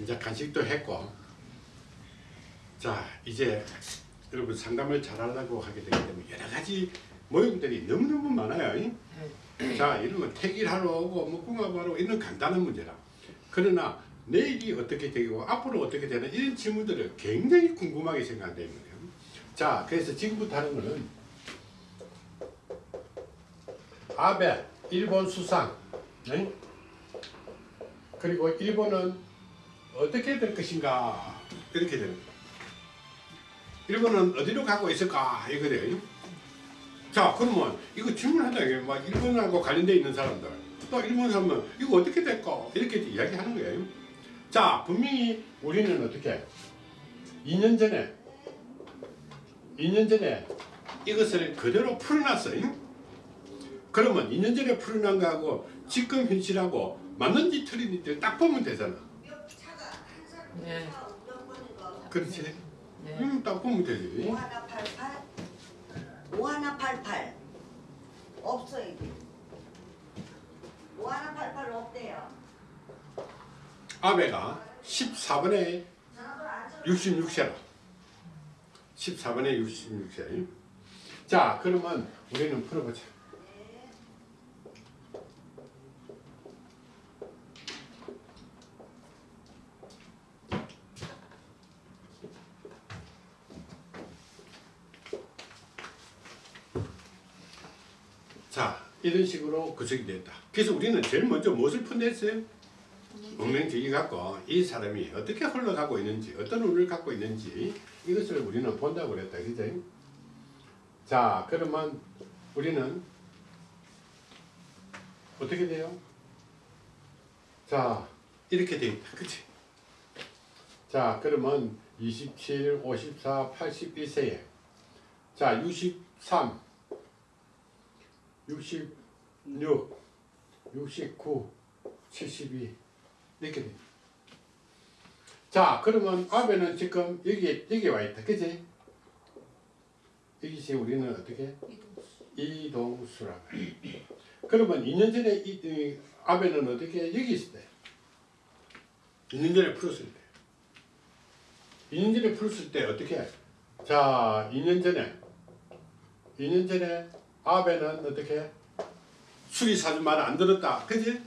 이제 간식도 했고 자 이제 여러분 상담을 잘 하려고 하게 되기 때문에 여러 가지 모임들이 너무너무 많아요. 이? 자 이런 거 택일하러 오고 뭐 궁합하러 이런 간단한 문제라. 그러나 내일이 어떻게 되고 앞으로 어떻게 되는 이런 질문들을 굉장히 궁금하게 생각되는 거예요. 자 그래서 지금부터 하는 거는 아베 일본 수상 네? 그리고 일본은 어떻게 될 것인가 이렇게 되는. 일본은 어디로 가고 있을까 이거래요. 자 그러면 이거 질문하다 이게 막 일본하고 관련돼 있는 사람들 또 일본 사람은 이거 어떻게 될까 이렇게 이야기하는 거예요. 자 분명히 우리는 어떻게 2년 전에 2년 전에 이것을 그대로 풀어놨어요. 그러면 2년 전에 풀어난 거하고 지금 현실하고 맞는지 틀린지 딱 보면 되잖아. 네. 그렇지? 네. 음, 딱 보면 되지. 오하나 88 오하나 88 없어 이게 오하나 88 없대요 아베가 14번에 전화번호 안 적어 66세라. 14번에 66세. 자, 그러면 우리는 풀어보자. 자, 이런 식으로 구성이 됐다. 그래서 우리는 제일 먼저 무엇을 푼댔어요? 운명주의 갖고 이 사람이 어떻게 흘러가고 있는지 어떤 운을 갖고 있는지 이것을 우리는 본다고 그랬다 그죠? 자 그러면 우리는 어떻게 돼요? 자 이렇게 돼 있다 그치? 자 그러면 27, 54, 81세에 자 63, 66, 69, 72 이렇게 돼. 자, 그러면 아베는 지금 여기 여기 와 있다, 그지? 여기서 우리는 어떻게 이동수라. 그러면 2년 전에 이, 이 아베는 어떻게 여기 있을 때? 2년 전에 풀었을 때. 2년 전에 풀었을 때 어떻게? 자, 2년 전에 2년 전에 아베는 어떻게? 수리 사주 말 안 들었다, 그지?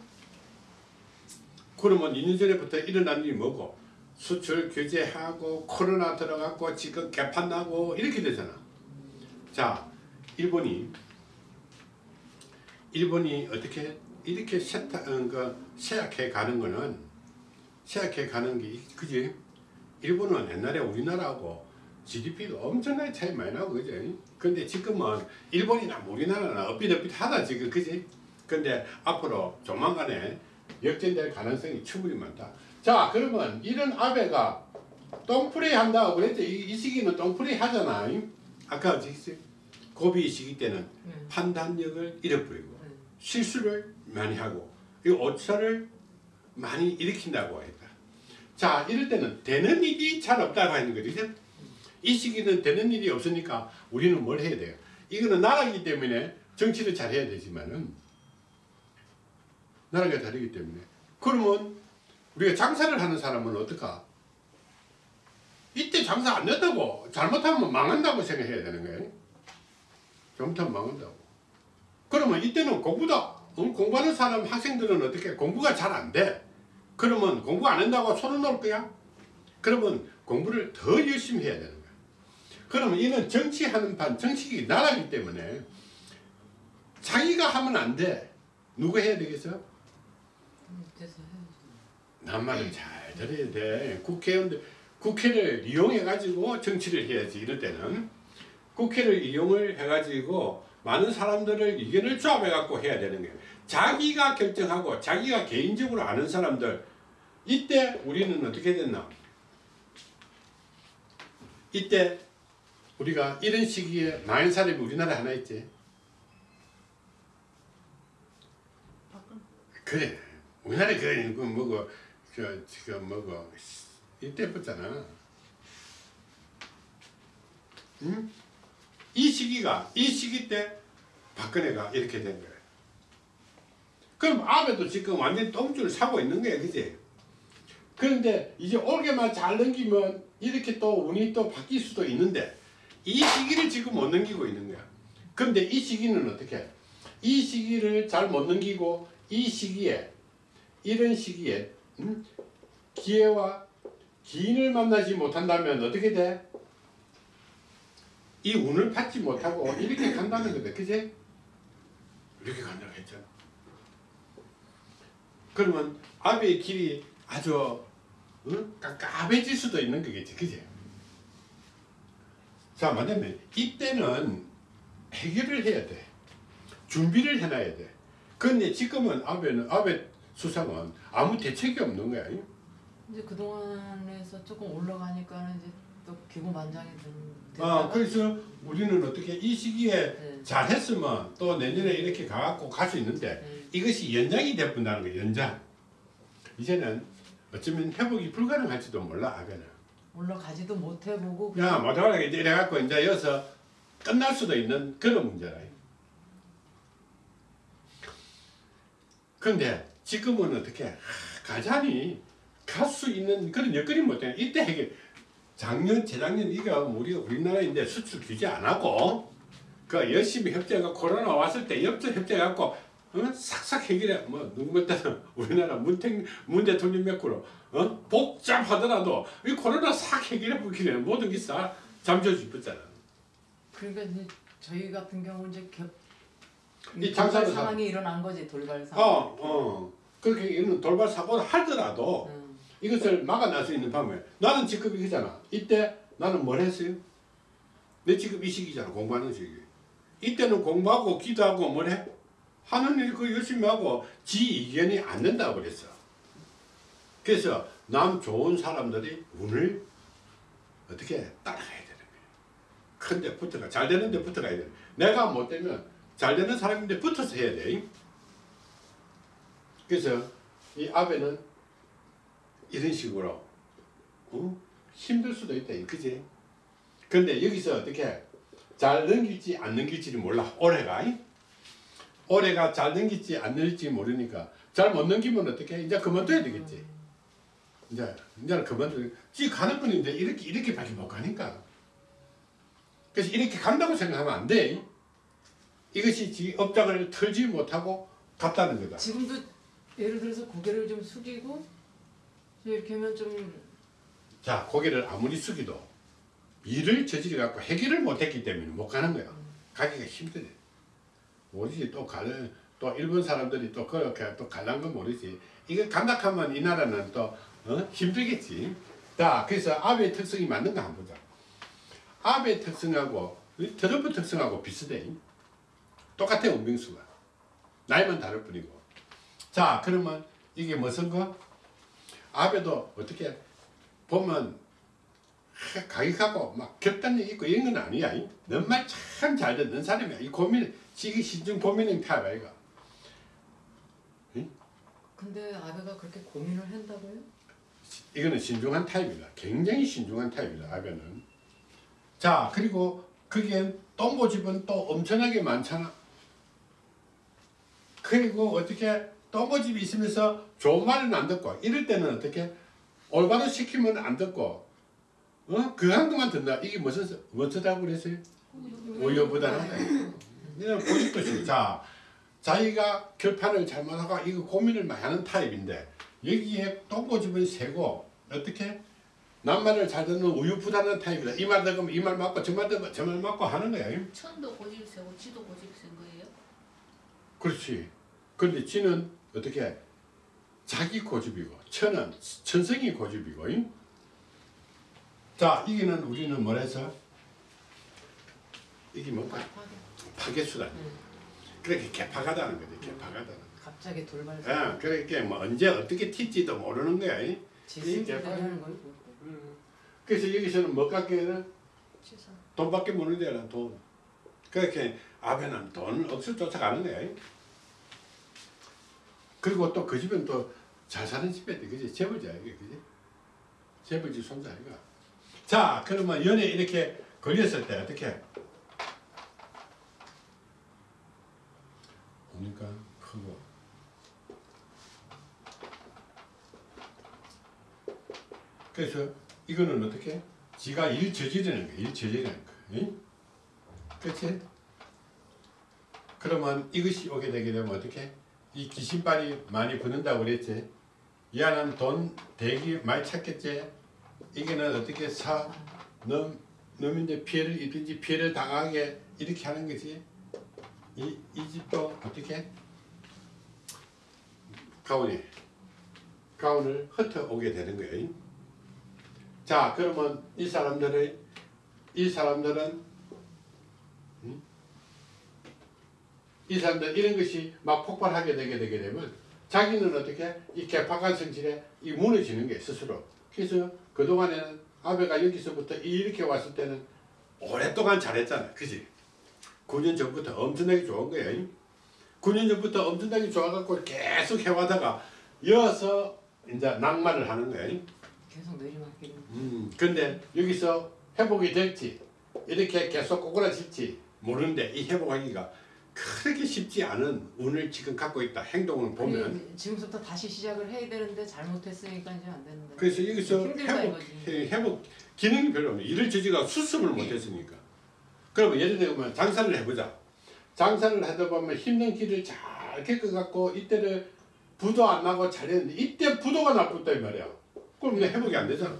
그러면 2년 전에부터 일어난 일이 뭐고 수출 규제하고 코로나 들어갔고 지금 개판 나고 이렇게 되잖아. 자, 일본이 일본이 어떻게 이렇게 세타, 어, 그 쇠약해 가는 거는 쇠약해 가는 게 그지? 일본은 옛날에 우리나라하고 GDP도 엄청나게 차이 많이 나고 그지? 근데 지금은 일본이나 우리나라는 엇비덕비하다 지금 그지? 근데 앞으로 조만간에 역전될 가능성이 충분히 많다. 자 그러면 이런 아베가 똥프레이 한다고 그랬죠. 이, 이 시기는 똥프레이 하잖아. 아까 지금 고비 시기 때는 음. 판단력을 잃어버리고 음. 실수를 많이 하고 이 오차를 많이 일으킨다고 했다. 자 이럴 때는 되는 일이 잘 없다고 하는 거죠. 이 시기는 되는 일이 없으니까 우리는 뭘 해야 돼요? 이거는 나라기 때문에 정치를 잘 해야 되지만은 나라가 다르기 때문에 그러면 우리가 장사를 하는 사람은 어떨까? 이때 장사 안 됐다고 잘못하면 망한다고 생각해야 되는 거예요. 잘못하면 망한다고. 그러면 이때는 공부다. 응? 공부하는 사람 학생들은 어떻게 공부가 잘 안 돼. 그러면 공부 안 한다고 손을 놓을 거야? 그러면 공부를 더 열심히 해야 되는. 그러면 이는 정치하는 판, 정치기 나라기 때문에 자기가 하면 안 돼. 누구 해야 되겠어? 난 말을 잘 들어야 돼. 국회의원들, 국회를 이용해가지고 정치를 해야지, 이럴 때는. 국회를 이용을 해가지고 많은 사람들을 의견을 조합해갖고 해야 되는 거예요. 자기가 결정하고 자기가 개인적으로 아는 사람들, 이때 우리는 어떻게 됐나? 이때 우리가 이런 시기에 많은 사람이 우리나라에 하나 있지. 그래. 우리나라에 그, 그 뭐고, 저, 지금 뭐고, 이때 붙잖아. 응? 이 시기가, 이 시기 때 박근혜가 이렇게 된 거야. 그럼 아베도 지금 완전 똥줄 사고 있는 거야, 그지? 그런데 이제 올게만 잘 넘기면 이렇게 또 운이 또 바뀔 수도 있는데 이 시기를 지금 못 넘기고 있는 거야. 그런데 이 시기는 어떻게? 이 시기를 잘 못 넘기고 이 시기에 이런 시기에 음? 기회와 기인을 만나지 못한다면 어떻게 돼? 이 운을 받지 못하고 이렇게 간다는 거다. 그제? 이렇게 간다고 했잖아. 그러면 아베의 길이 아주 응? 깝깝해질 수도 있는 거겠지. 그제? 자, 뭐냐면 이때는 해결을 해야 돼. 준비를 해놔야 돼. 근데 지금은 아베는 아베 수상은 아무 대책이 없는 거야. 이제 그 동안에서 조금 올라가니까는 이제 또 기고만장해진. 아, 그래서 우리는 어떻게 이 시기에 네. 잘했으면 또 내년에 이렇게 가갖고 갈 수 있는데 네. 이것이 연장이 돼본다는 거예요. 연장. 이제는 어쩌면 회복이 불가능할지도 몰라 아베는. 올라가지도 못해보고 야, 못하게 이제 이래갖고 이제 여기서 끝날 수도 있는 그런 문제라. 근데 지금은 어떻게 하, 가자니 갈 수 있는 그런 여건이 못 돼. 이때 해결. 작년, 재작년 이거 우리 우리나라인데 수출 규제 안 하고 그 열심히 협조해가 코로나 왔을 때 협조 협조해갖고 어? 싹싹 해결해. 뭐 누구 때는 우리나라 문택 문 대통령 몇 구로 어? 복잡하더라도 이 코로나 싹 해결해 보기에 모든 게 싹 잠재워 주었잖아. 그러니까 이제 저희 같은 경우 이제 겹 이 돌발 상황이 일어난 거지 돌발 상황. 어, 어. 그렇게 이런 돌발 사고를 하더라도 음. 이것을 막아낼 수 있는 방법. 나는 지금 이거잖아. 이때 나는 뭘 했어요? 내 지금 이 시기잖아. 공부하는 시기. 이때는 공부하고 기도하고 뭘 해? 하는 일 그 열심히 하고 지 이견이 안 된다고 그랬어. 그래서 남 좋은 사람들이 운을 어떻게 따라가야 되는 거야. 큰데 붙어가 잘 되는데 붙어가야 돼. 내가 못 되면 잘 되는 사람인데 붙어서 해야 돼. 그래서 이 아베는 이런 식으로 어? 힘들 수도 있다, 그지? 근데 여기서 어떻게 잘 넘길지 안 넘길지를 몰라. 올해가 올해가 잘 넘길지 안 넘길지 모르니까 잘 못 넘기면 어떻게 이제 그만둬야 되겠지. 이제 이제는 그만둬. 지 가는 건 이제 이렇게 이렇게밖에 못 가니까. 그래서 이렇게 간다고 생각하면 안 돼. 이것이 지 업장을 털지 못하고 갔다는 거다. 지금도 예를 들어서 고개를 좀 숙이고 이렇게 하면 좀 자, 고개를 아무리 숙이도 일을 저지르 갖고 해결을 못했기 때문에 못 가는 거야. 가기가 힘들어. 모르지 또 가는 또 일본 사람들이 또 그렇게 또 갈란 건 모르지. 이거 간다하면 이 나라는 또 어? 힘들겠지. 자, 그래서 아베 특성이 맞는 거 한번 보자. 아베 특성하고 이 트럼프 특성하고 비슷해. 똑같아 운명수가. 나이만 다를 뿐이고. 자, 그러면 이게 무슨 거? 아베도 어떻게 보면 하, 가격하고 막 겹단력 있고 이런 건 아니야. 넌 말 참 잘 듣는 사람이야. 이 고민, 지기 신중 고민형 타입 아이가. 근데 아베가 그렇게 고민을 한다고요? 이거는 신중한 타입이다. 굉장히 신중한 타입이다. 아베는. 자 그리고 거기엔 똥고집은 또 엄청나게 많잖아. 그리고 어떻게 똥고집이 있으면서 좋은 말은 안 듣고 이럴 때는 어떻게 올바로 시키면 안 듣고 어? 그한 것만 듣나 이게 무슨 무엇이라고 그랬어요? 이런 고집도 싫어. 자 자기가 결판을 잘못하고 이거 고민을 많이 하는 타입인데 여기에 똥고집은 세고 어떻게 남말을 잘 듣는 우유부단한 타입이다. 이말 들으면 이 말 맞고 저말 들으면 저 말 맞고 하는 거야. 천도 고집 세고 지도 고집 센 거예요? 그렇지. 그런데 지는 어떻게 자기 고집이고 천은 천성이 고집이고. 잉? 자 이게는 우리는 뭐래서 이게 뭔가 파괴수다. 음. 그렇게 개파가다는 거지. 개파가다. 갑자기 돌발 예. 그렇게 뭐 언제 어떻게 튈지도 모르는 거야. 잉? 지승자라는 걸 그래서 여기서는 뭐 갖기에는 치사. 돈밖에 모르는 데라 돈. 그렇게 아베는 돈 억수 쫓아가는 거야. 잉? 그리고 또 그 집은 또 잘 사는 집이야, 그지? 재벌자야, 이게, 그지? 재벌집 손자 아이가. 자, 그러면 연애 이렇게 걸렸을 때 어떻게? 보니까 크고. 그래서 이거는 어떻게? 지가 일 저지르는 거야. 일 저지르는 거. 응? 그렇지? 그러면 이것이 오게 되게 되면 어떻게? 이 귀신발이 많이 붙는다고 그랬지? 얘는 돈 대기 많이 찾겠지? 이게는 어떻게 사, 넘, 넘 이제 피해를 입든지 피해를 당하게 이렇게 하는 거지? 이, 이 집도 어떻게? 가온이 가온을 흩어 오게 되는 거예요. 자 그러면 이 사람들의 이 사람들은 음? 이 사람들 이런 것이 막 폭발하게 되게 되게 되면 자기는 어떻게 이 개파간 성질에 이 무너지는 게 스스로 그래서 그 동안에는 아베가 여기서부터 이렇게 왔을 때는 오랫동안 잘했잖아, 그지? 9년 전부터 엄청나게 좋은 거야. 9년 전부터 엄청나게 좋아갖고 계속 해와다가 이어서 이제 낭만을 하는 거야. 계속 내리막길. 음, 근데 여기서 회복이 될지 이렇게 계속 꼬꾸라질지 모르는데 이 회복하기가 그렇게 쉽지 않은 운을 지금 갖고 있다. 행동을 보면 그래, 지금부터 다시 시작을 해야 되는데 잘못했으니까 이제 안 되는데. 그래서 여기서 회복 이거지. 해- 회복 기능이 별로 없네. 일을 저지가 수습을 못했으니까. 그러면 예를 들면 장사를 해보자. 장사를 하다 보면 힘든 길을 잘 겪어갖고 이때를 부도 안 나고 잘했는데 이때 부도가 나쁘다 이 말이야. 그럼 이제 회복이 안 되잖아.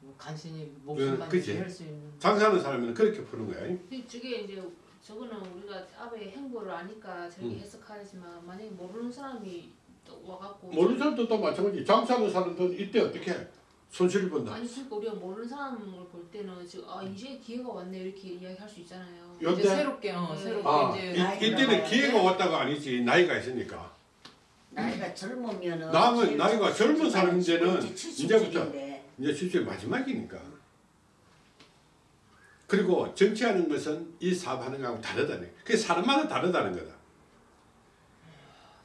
뭐 간신히 목숨만 그치. 할수 있는. 장사하는 사람은 그렇게 푸는 거야. 근데 저게 이제 저거는 우리가 아베의 행보를 아니까 저렇게 음. 해석하지만 만약에 모르는 사람이 또 와갖고 모르는 사람도 또 마찬가지. 장사하는 사람들은 이때 어떻게 해? 손실을 본다. 아니 그러니까 우리가 모르는 사람을 볼 때는 지금 아 이제 기회가 왔네 이렇게 이야기할 수 있잖아요. 요- 이제 새롭게 어, 네. 새롭게 아, 이제 이, 나이 이때는 기회가 돼. 왔다가 아니지. 나이가 있으니까. 나이가 젊으면은 남은 나이가 젊은 칠십 이제부터. 이제 실제 마지막이니까. 그리고 정치하는 것은 이 사업하는 거하고 다르다네. 그게 사람마다 다르다는 거다.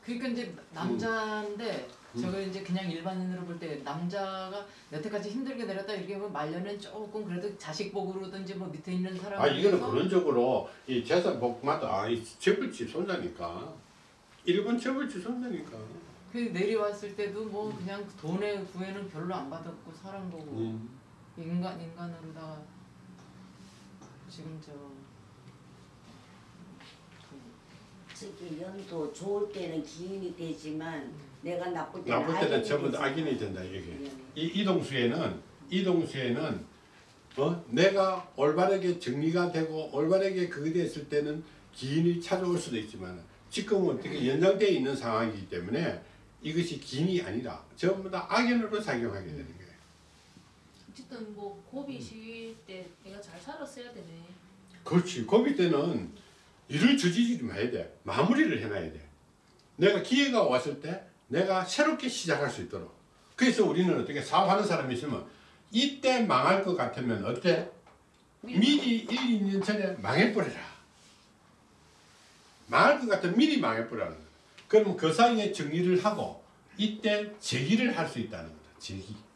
그러니까 이제 남자인데 음. 저거 이제 그냥 일반인으로 볼 때 남자가 여태까지 힘들게 내렸다 이렇게 보면 말년은 조금 그래도 자식 복으로든지 뭐 밑에 있는 사람 아 이거는 근원적으로 이 재산 복마다 아, 이 재벌집 손자니까 일본 재벌집 손자니까. 그 내려왔을 때도 뭐 그냥 돈의 구애는 별로 안 받았고 사람 보고 음. 인간 인간으로다가 지금 저 저기 연도 좋을 때는 기인이 되지만 내가 나쁠 때는 나쁠 때는 악인이 전부 다 되지. 악인이 된다 이게. 예. 이 이동수에는 이동수에는 어 내가 올바르게 정리가 되고 올바르게 그게 됐을 때는 기인이 찾아올 수도 있지만 지금은 어떻게 연장되어 있는 상황이기 때문에 이것이 기인이 아니라 전부 다 악인으로 작용하게 되는 거예요. 어쨌든 뭐 고비 시기 때 내가 잘 살았어야 되네. 그렇지. 거기 때는 일을 저지르지 말아야 돼. 마무리를 해놔야 돼. 내가 기회가 왔을 때 내가 새롭게 시작할 수 있도록. 그래서 우리는 어떻게 사업하는 사람이 있으면 이때 망할 것 같으면 어때? 미리 1, 2년 전에 망해버려라. 망할 것 같으면 미리 망해버리라는 거야. 그러면 그 사이에 정리를 하고 이때 재기를 할 수 있다는 거다. 재기.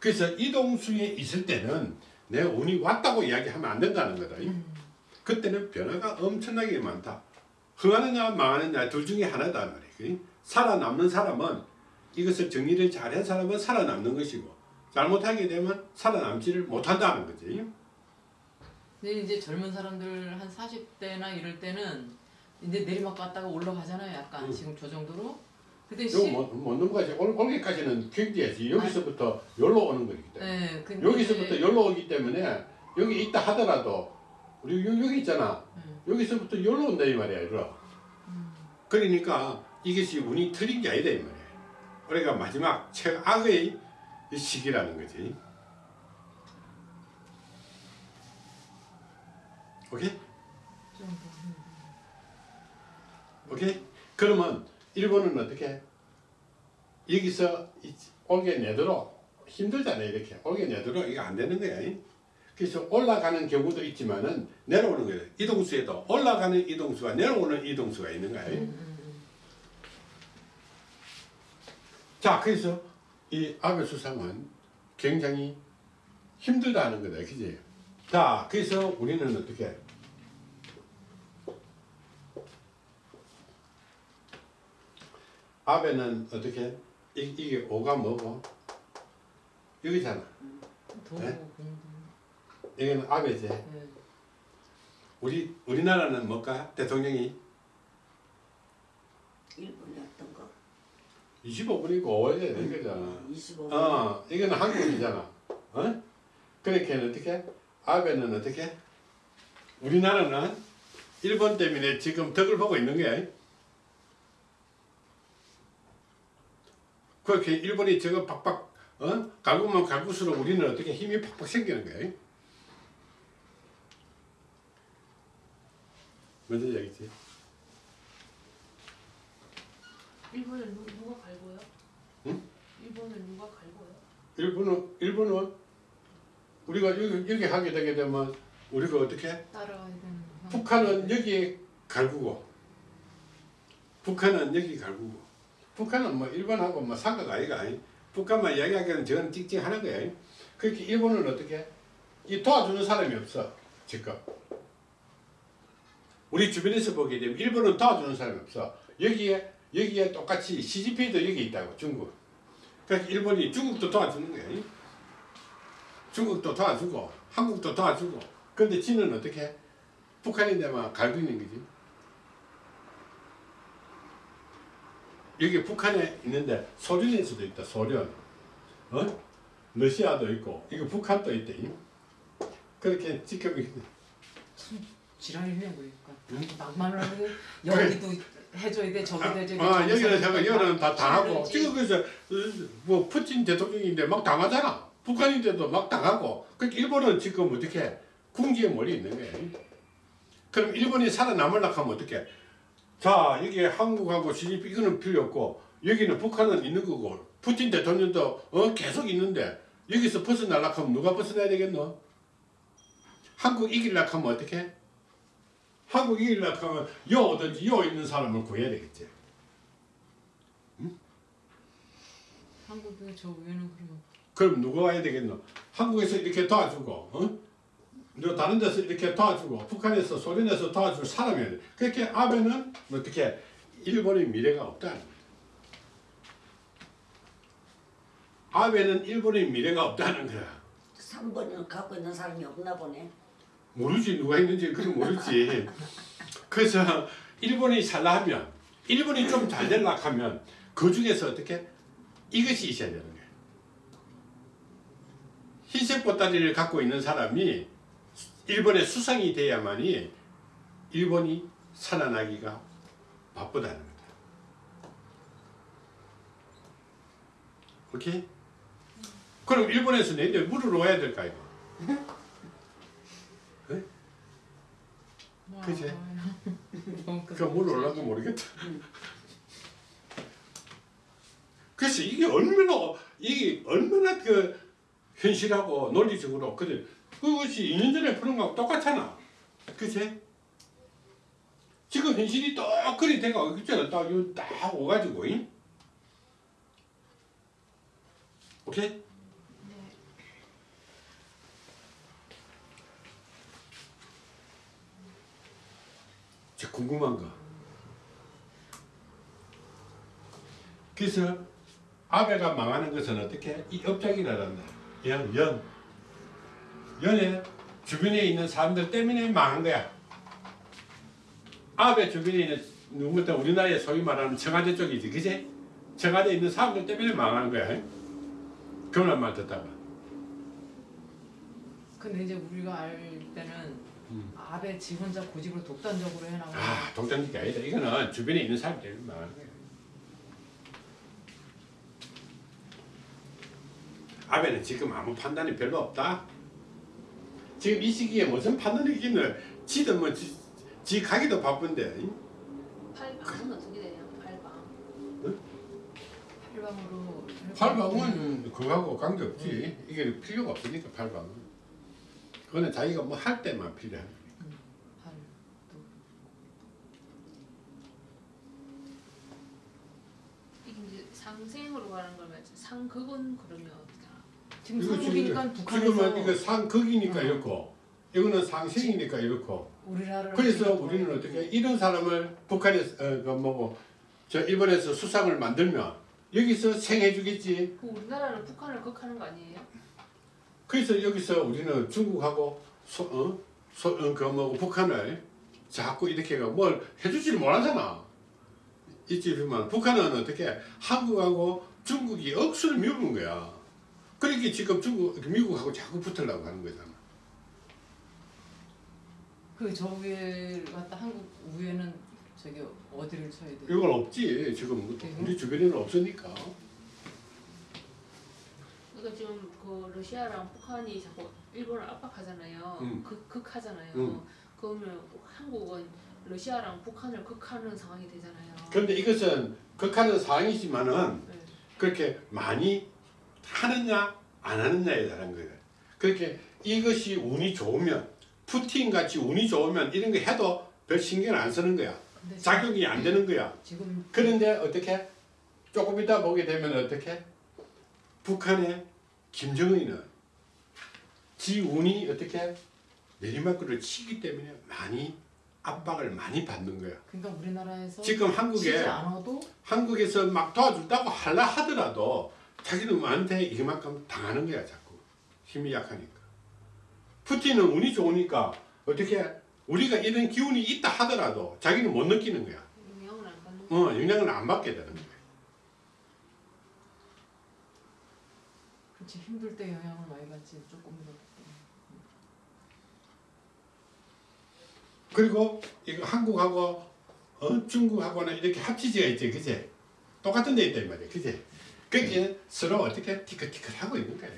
그래서 이동수에 있을 때는 내 운이 왔다고 이야기하면 안 된다는 거다. 그때는 변화가 엄청나게 많다. 흥하느냐 망하느냐 둘 중에 하나다 말이야. 살아남는 사람은 이것을 정리를 잘한 사람은 살아남는 것이고 잘못하게 되면 살아남지를 못한다는 거지. 근데 이제 젊은 사람들 한 40대나 이럴 때는 이제 내리막 갔다가 올라가잖아요 약간 음. 지금 저 정도로 근데 시, 못, 못 넘어 가지. 올, 올게까지는 경제야지. 여기서부터 여기로 오는 거기 때문에. 네, 여기서부터 여기로 오기 때문에 여기 있다 하더라도 우리 여- 여기 있잖아. 음. 여기서부터 여기로 온다 이 말이야. 이리로. 음. 그러니까 이것이 운이 틀린 게 아니다 이 말이야. 우리가 마지막 최악의 이 시기라는 거지. 오케이? 오케이? 그러면 일본은 어떻게? 여기서 이- 올게 내도록 힘들잖아요 이렇게 올게 내도록 이거 안 되는 거야. 이? 그래서 올라가는 경우도 있지만은 내려오는 거예요. 이동수에도 올라가는 이동수와 내려오는 이동수가 있는 거야. 이? 음, 음, 음. 자, 그래서 이 아베 수상은 굉장히 힘들다는 거다, 그지? 자, 그래서 우리는 어떻게? 아베는 어떻게? 이, 이게 오가 뭐고? 여기잖아. 도구 네? 여기는 아베지. 네. 우리 우리나라는 뭘까? 대통령이 일본이 어떤 거? 25분이고 5월에 되는 거잖아. 25분. 어, 이거는 한국이잖아. 어? 그러니까 어떻게? 아베는 어떻게? 우리나라는 일본 때문에 지금 덕을 보고 있는 거야. 그렇게 일본이 저거 팍팍 어? 갈구면 갈구수록 우리는 어떻게 힘이 팍팍 생기는 거야. 먼저 얘기지. 일본을 누, 누가 갈고요? 응? 일본을 누가 갈고요? 일본은 일본은 우리가 여기, 여기 하게 되게 되면 우리가 어떻게? 따라와야 되는. 북한은 여기 갈구고 북한은 여기 갈구고 북한은 뭐 일본하고 뭐 상가가 아이가 아니? 북한만 이야기하기는 저는 찍찍하는 거야. 그렇게 일본은 어떻게 이 도와주는 사람이 없어 지금. 우리 주변에서 보게 되면 일본은 도와주는 사람이 없어. 여기에 여기에 똑같이 CGP도 여기 있다고 중국. 그러니까 일본이 중국도 도와주는 거야. 중국도 도와주고 한국도 도와주고. 근데 지는 어떻게 북한인데만 갈고 있는 거지. 여기 북한에 있는데 소련에서도 있다. 소련. 어? 러시아도 있고 이거 북한도 있대. 그렇게 지켜보기 지랄이네 그러니까. 응? 낭만을 하고 여기도 해줘야 돼 저기도 해줘야 돼. 아, 여기는 돼. 여기는 다 당하고. 지금 그래서 어, 뭐 푸틴 대통령인데 막 당하잖아. 북한인데도 막 당하고. 그러니까 일본은 지금 어떻게 궁지에 몰려 있는 거야. 그럼 일본이 살아남으려고 하면 어떻게? 자 여기 한국하고 시집이 이거는 필요 없고 여기는 북한은 있는 거고 푸틴 대통령도 어 계속 있는데 여기서 벗어나려고 하면 누가 벗어나야 되겠노? 한국 이기려고 하면 어떻게? 한국 이기려고 하면 여 오든지 여 있는 사람을 구해야 되겠지. 한국의 저 위에는 그러면 그럼 누가 와야 되겠노? 한국에서 이렇게 도와주고, 어? 너 다른 데서 이렇게 도와주고, 북한에서 소련에서 도와줄 사람이야 돼. 그렇게 아베는 어떻게 일본의 미래가 없다는 거야. 아베는 일본의 미래가 없다는 거야. 3번을 갖고 있는 사람이 없나 보네. 모르지 누가 있는지 그건 모르지. 그래서 일본이 살라면 일본이 좀잘 되려 하면 그 중에서 어떻게 이것이 있어야 되는 거예요. 흰색 보따리를 갖고 있는 사람이 일본의 수상이 돼야만이 일본이 살아나기가 바쁘다는 거다. 오케이? 그럼 일본에서 내일 물을 놓아야 될까 이거? 그지? 너무 그 물을 올라도 모르겠다. 그래서 이게 얼마나 이게 얼마나 그 현실하고 논리적으로 그래 그것이 2년 전에 그런 거하고 똑같잖아. 그치? 지금 현실이 똑그리 돼가 있잖아. 딱, 오가지고, 잉? 오케이? 네. 저 궁금한 거. 그래서 아베가 망하는 것은 어떻게? 이 업장이라란다. 연, 연. 연에 주변에 있는 사람들 때문에 망한 거야. 아베 주변에 있는 누구부터 우리나라에 소위 말하는 청와대 쪽이지, 그지? 청와대에 있는 사람들 때문에 망하는 거야. 그런 말 듣다가. 근데 이제 우리가 알 때는 음. 아베 지 혼자 고집을 독단적으로 해나가고 아, 독단적이 아니다. 이거는 주변에 있는 사람들 때문에 망하는 거야. 아베는 지금 아무 판단이 별로 없다. 지금 이 시기에 무슨 판단이 있겠노? 지도 뭐, 지, 지 가기도 바쁜데. 팔방은 어떻게 되냐? 팔방. 팔방으로 팔방은 그거하고 관계없지. 이게 필요가 없으니까 팔방은. 그거는 자기가 뭐 할 때만 필요한. 이게 이제 상생으로 가는 거면 상극은 그러면 어떻게 하나? 지금 이거 상국이니까 북한에서 지금은 이거 상극이니까 어. 이렇고, 이거는 상생이니까 이렇고. 그래서 우리는 어떻게 이런 사람을 북한에서 어, 그 뭐고 저 일본에서 수상을 만들면 여기서 생해 주겠지. 그 우리나라는 북한을 극하는 거 아니에요? 그래서 여기서 우리는 중국하고 소, 어? 소, 어, 그 뭐, 북한을 자꾸 이렇게 뭘 해주지를 못하잖아. 보면 북한은 어떻게 한국하고 중국이 억수를 미루는 거야. 그러니까 지금 중국, 미국하고 자꾸 붙으려고 하는 거잖아. 그저 위에 갔다 한국 위에는 저기 어디를 쳐야 돼? 이건 없지. 지금 우리 주변에는 없으니까. 그러니까 지금 그 러시아랑 북한이 자꾸 일본을 압박하잖아요. 음. 극, 극하잖아요. 음. 그러면 한국은 러시아랑 북한을 극하는 상황이 되잖아요. 그런데 이것은 극하는 상황이지만은 네. 그렇게 많이 하느냐 안 하느냐에 따른 거예요. 그렇게 이것이 운이 좋으면 푸틴 같이 운이 좋으면 이런 거 해도 별 신경 안 쓰는 거야. 작용이 안 되는 거야. 지금 그런데 어떻게 조금 이따 보게 되면 어떻게 북한의 김정은이는 지 운이 어떻게 내리막길을 치기 때문에 많이 압박을 많이 받는 거야. 그러니까 우리나라에서 지금 한국에 한국에서 막 도와준다고 하려 하더라도 자기는 뭐한테 이만큼 당하는 거야 자꾸. 힘이 약하니까. 푸틴은 운이 좋으니까 어떻게 우리가 이런 기운이 있다 하더라도 자기는 못 느끼는 거야. 영향을 안 받는 거. 어 영향을 안 받게 되는 거야. 그렇지 힘들 때 영향을 많이 받지 조금이라도. 그리고 이거 한국하고 어, 중국하고는 이렇게 합치지가 있지 그제 똑같은 데 있단 말이야 그제 거기에 서로 어떻게 티끌티끌 하고 있는 거야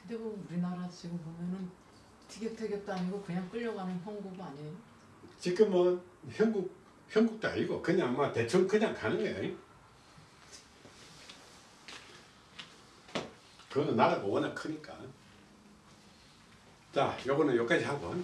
근데 뭐 우리나라 지금 보면은 티격태격도 아니고 그냥 끌려가는 형국 아니에요? 지금은 형국 형국도 아니고 그냥 뭐 대충 그냥 가는 거야. 그거는 나라가 워낙 크니까. 자, 요거는 여기까지 하고